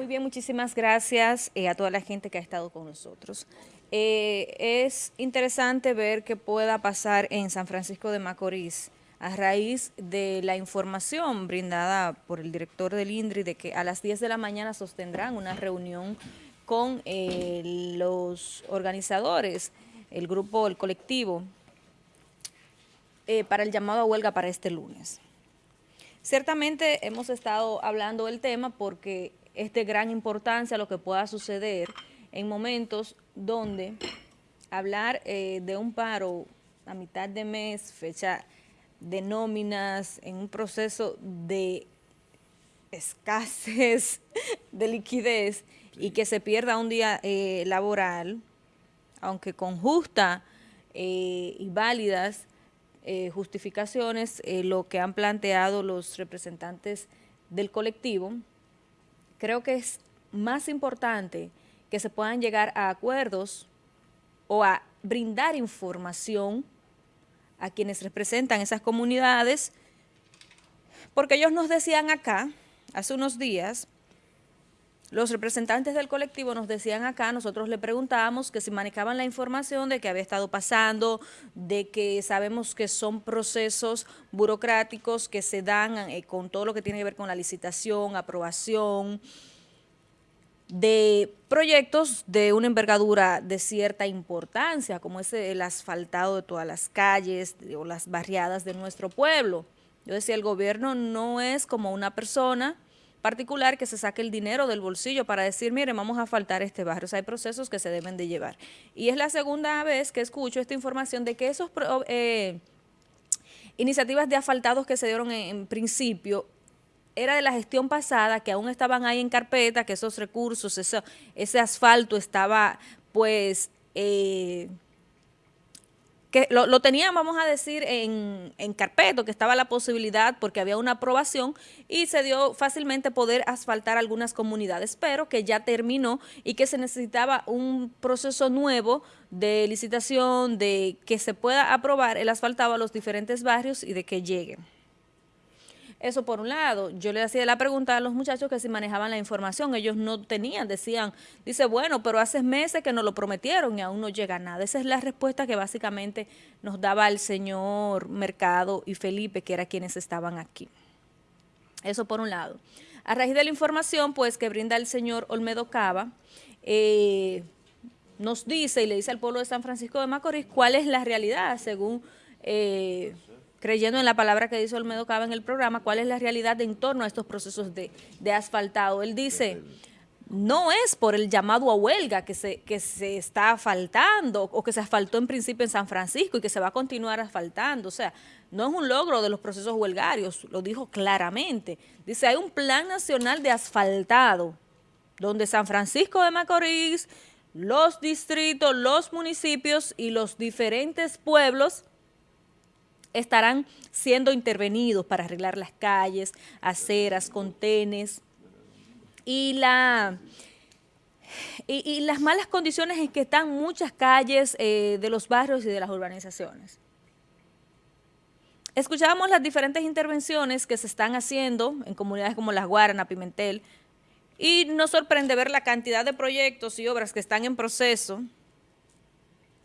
Muy bien, muchísimas gracias eh, a toda la gente que ha estado con nosotros. Eh, es interesante ver qué pueda pasar en San Francisco de Macorís a raíz de la información brindada por el director del INDRI de que a las 10 de la mañana sostendrán una reunión con eh, los organizadores, el grupo, el colectivo, para el llamado a huelga para este lunes. Ciertamente hemos estado hablando del tema porque es de gran importancia lo que pueda suceder en momentos donde hablar eh, de un paro a mitad de mes, fecha de nóminas, en un proceso de escasez de liquidez y que se pierda un día eh, laboral, aunque con justa eh, y válidas justificaciones, lo que han planteado los representantes del colectivo, creo que es más importante que se puedan llegar a acuerdos o a brindar información a quienes representan esas comunidades, porque ellos nos decían acá, hace unos días, los representantes del colectivo nos decían acá, nosotros le preguntábamos que si manejaban la información de que había estado pasando, de que sabemos que son procesos burocráticos que se dan eh, con todo lo que tiene que ver con la licitación, aprobación, de proyectos de una envergadura de cierta importancia, como es el asfaltado de todas las calles o las barriadas de nuestro pueblo. Yo decía, el gobierno no es como una persona particular que se saque el dinero del bolsillo para decir, mire, vamos a faltar este barrio. Hay procesos que se deben de llevar. Y es la segunda vez que escucho esta información de que esos eh, iniciativas de asfaltados que se dieron en, principio era de la gestión pasada, que aún estaban ahí en carpeta, que esos recursos, ese asfalto estaba pues... Eh, que lo, tenían, vamos a decir, en, en carpeto, que estaba la posibilidad porque había una aprobación y se dio fácilmente poder asfaltar algunas comunidades, pero que ya terminó y que se necesitaba un proceso nuevo de licitación, de que se pueda aprobar el asfaltado a los diferentes barrios y de que lleguen. Eso por un lado. Yo le hacía la pregunta a los muchachos que si manejaban la información. Ellos no tenían, decían, dice, bueno, pero hace meses que nos lo prometieron y aún no llega nada. Esa es la respuesta que básicamente nos daba el señor Mercado y Felipe, que eran quienes estaban aquí. Eso por un lado. A raíz de la información, pues, que brinda el señor Olmedo Cava, eh, nos dice y le dice al pueblo de San Francisco de Macorís cuál es la realidad según... Eh, creyendo en la palabra que dice Olmedo Cava en el programa, cuál es la realidad en torno a estos procesos de, asfaltado. Él dice, no es por el llamado a huelga que se, que se está asfaltando o que se asfaltó en principio en San Francisco y que se va a continuar asfaltando. O sea, no es un logro de los procesos huelgarios, lo dijo claramente. Dice, hay un plan nacional de asfaltado donde San Francisco de Macorís, los distritos, los municipios y los diferentes pueblos estarán siendo intervenidos para arreglar las calles, aceras, contenes y la... Y, las malas condiciones en que están muchas calles eh, de los barrios y de las urbanizaciones. Escuchábamos las diferentes intervenciones que se están haciendo en comunidades como Las Guaranas, Pimentel, y nos sorprende ver la cantidad de proyectos y obras que están en proceso,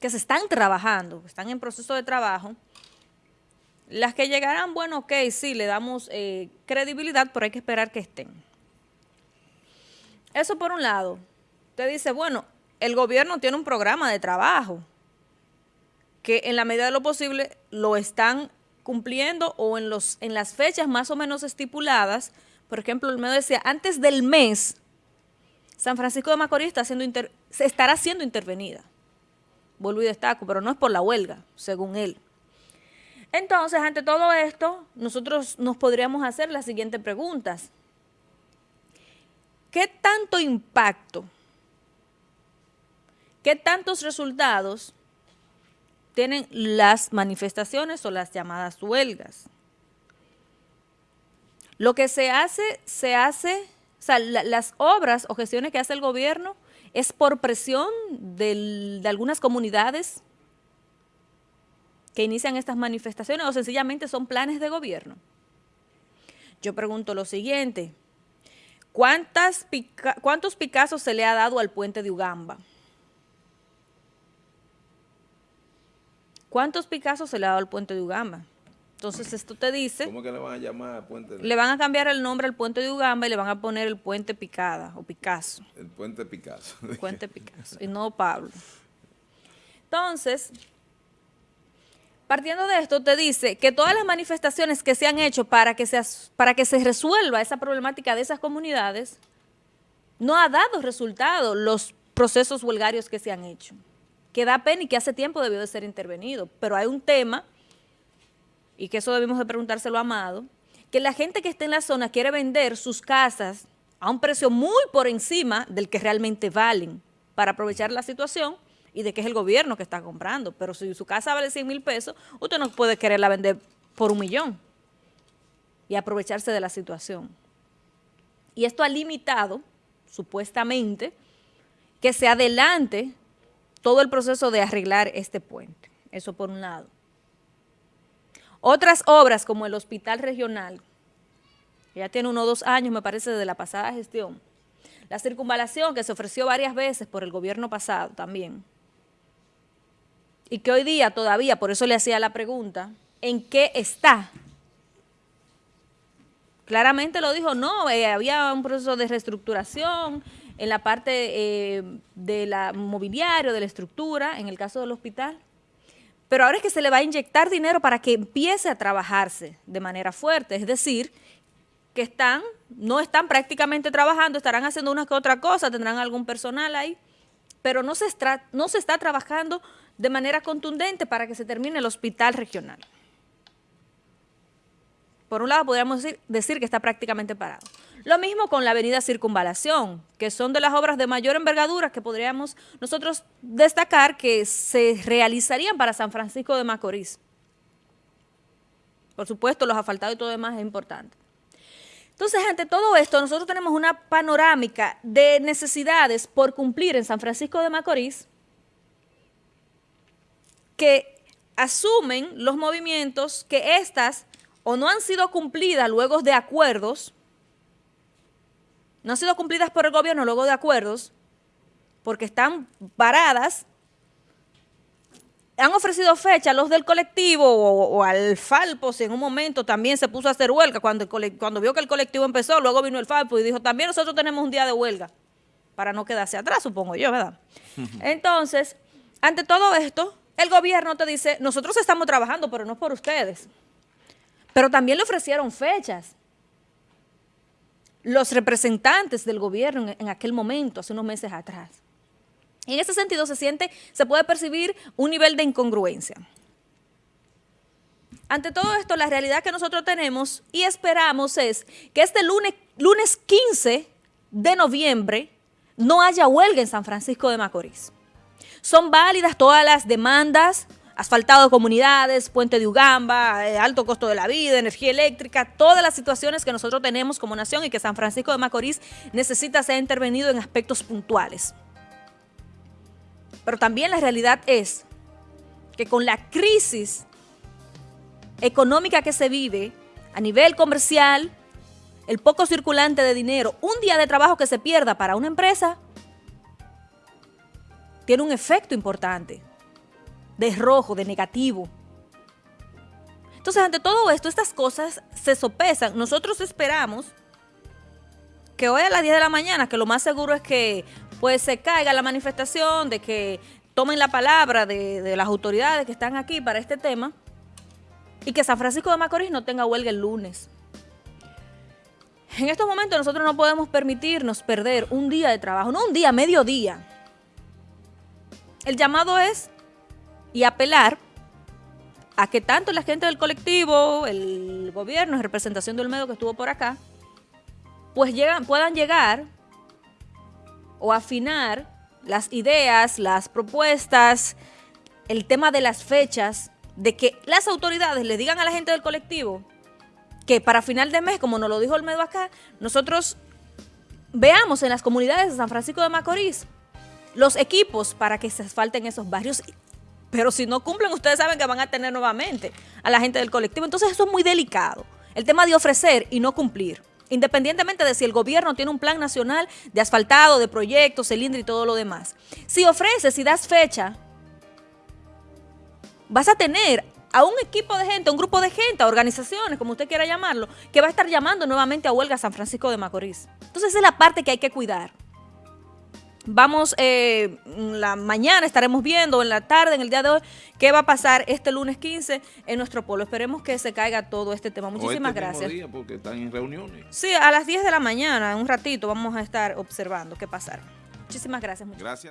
que se están trabajando, que están en proceso de trabajo, las que llegarán, bueno, ok, sí, le damos eh, credibilidad, pero hay que esperar que estén. Eso por un lado. Usted dice, bueno, el gobierno tiene un programa de trabajo que en la medida de lo posible lo están cumpliendo o en, los, en las fechas más o menos estipuladas. Por ejemplo, el medio decía, antes del mes, San Francisco de Macorís está siendo se estará siendo intervenida. Vuelvo y destaco, pero no es por la huelga, según él. Entonces, ante todo esto, nosotros nos podríamos hacer las siguientes preguntas. ¿Qué tanto impacto, qué tantos resultados tienen las manifestaciones o las llamadas huelgas? Lo que se hace, se hace, o sea, las obras o gestiones que hace el gobierno es por presión de algunas comunidades que inician estas manifestaciones o sencillamente son planes de gobierno? Yo pregunto lo siguiente, ¿cuántas ¿cuántos Picassos se le ha dado al puente de Ugamba? ¿Cuántos Picassos se le ha dado al puente de Ugamba? Entonces esto te dice... ¿Cómo que le van a llamar al puente? De... Le van a cambiar el nombre al puente de Ugamba y le van a poner el puente Picada o Picasso. El puente Picasso. El puente Picasso y no Pablo. Entonces, partiendo de esto, te dice que todas las manifestaciones que se han hecho para que se, para que se resuelva esa problemática de esas comunidades, no ha dado resultado los procesos huelgarios que se han hecho. Que da pena y que hace tiempo debió de ser intervenido. Pero hay un tema, y que eso debemos de preguntárselo a Amado, que la gente que está en la zona quiere vender sus casas a un precio muy por encima del que realmente valen para aprovechar la situación y de que es el gobierno que está comprando. Pero si su casa vale 100 mil pesos, usted no puede quererla vender por un millón y aprovecharse de la situación. Y esto ha limitado, supuestamente, que se adelante todo el proceso de arreglar este puente. Eso por un lado. Otras obras como el hospital regional, ya tiene uno o dos años, me parece, de la pasada gestión. La circunvalación que se ofreció varias veces por el gobierno pasado también y que hoy día todavía, por eso le hacía la pregunta, ¿en qué está? Claramente lo dijo, no, eh, había un proceso de reestructuración en la parte eh, de la mobiliario, de la estructura, en el caso del hospital. Pero ahora es que se le va a inyectar dinero para que empiece a trabajarse de manera fuerte, es decir, que están, no están prácticamente trabajando, estarán haciendo una que otra cosa, tendrán algún personal ahí, pero no se, no se está trabajando de manera contundente para que se termine el hospital regional. Por un lado, podríamos decir, que está prácticamente parado. Lo mismo con la avenida Circunvalación, que son de las obras de mayor envergadura que podríamos nosotros destacar que se realizarían para San Francisco de Macorís. Por supuesto, los asfaltados y todo demás es importante. Entonces, ante todo esto, nosotros tenemos una panorámica de necesidades por cumplir en San Francisco de Macorís que asumen los movimientos que estas o no han sido cumplidas luego de acuerdos, no han sido cumplidas por el gobierno luego de acuerdos, porque están paradas, han ofrecido fecha los del colectivo o, al Falpo, si en un momento también se puso a hacer huelga, cuando, cuando vio que el colectivo empezó, luego vino el Falpo y dijo, también nosotros tenemos un día de huelga, para no quedarse atrás, supongo yo, ¿verdad? Entonces, ante todo esto, el gobierno te dice, nosotros estamos trabajando, pero no por ustedes. Pero también le ofrecieron fechas. Los representantes del gobierno en, aquel momento, hace unos meses atrás. Y en ese sentido se siente, se puede percibir un nivel de incongruencia. Ante todo esto, la realidad que nosotros tenemos y esperamos es que este lunes, lunes 15 de noviembre no haya huelga en San Francisco de Macorís. Son válidas todas las demandas, asfaltado de comunidades, puente de Ugamba, eh, alto costo de la vida, energía eléctrica, todas las situaciones que nosotros tenemos como nación y que San Francisco de Macorís necesita ser intervenido en aspectos puntuales. Pero también la realidad es que con la crisis económica que se vive a nivel comercial, el poco circulante de dinero, un día de trabajo que se pierda para una empresa tiene un efecto importante de rojo, de negativo. Entonces, ante todo esto, estas cosas se sopesan. Nosotros esperamos que hoy a las 10 de la mañana, que lo más seguro es que pues se caiga la manifestación, de que tomen la palabra de, las autoridades que están aquí para este tema y que San Francisco de Macorís no tenga huelga el lunes. En estos momentos nosotros no podemos permitirnos perder un día de trabajo, no un día, medio día, el llamado es y apelar a que tanto la gente del colectivo, el gobierno, en representación del medio que estuvo por acá, pues llegan, puedan llegar o afinar las ideas, las propuestas, el tema de las fechas, de que las autoridades le digan a la gente del colectivo que para final de mes, como nos lo dijo el medio acá, nosotros veamos en las comunidades de San Francisco de Macorís los equipos para que se asfalten esos barrios. Pero si no cumplen, ustedes saben que van a tener nuevamente a la gente del colectivo. Entonces eso es muy delicado. El tema de ofrecer y no cumplir. independientemente de si el gobierno tiene un plan nacional de asfaltado, de proyectos, cilindro y todo lo demás. Si ofreces, si das fecha, vas a tener a un equipo de gente, a un grupo de gente, a organizaciones, como usted quiera llamarlo, que va a estar llamando nuevamente a huelga San Francisco de Macorís. Entonces esa es la parte que hay que cuidar. Vamos, eh, la mañana estaremos viendo, en la tarde, en el día de hoy, qué va a pasar este lunes 15 en nuestro pueblo. Esperemos que se caiga todo este tema. Muchísimas o este gracias. Día porque están en reuniones. Sí, a las 10 de la mañana, en un ratito, vamos a estar observando qué pasará. Muchísimas gracias. Gracias.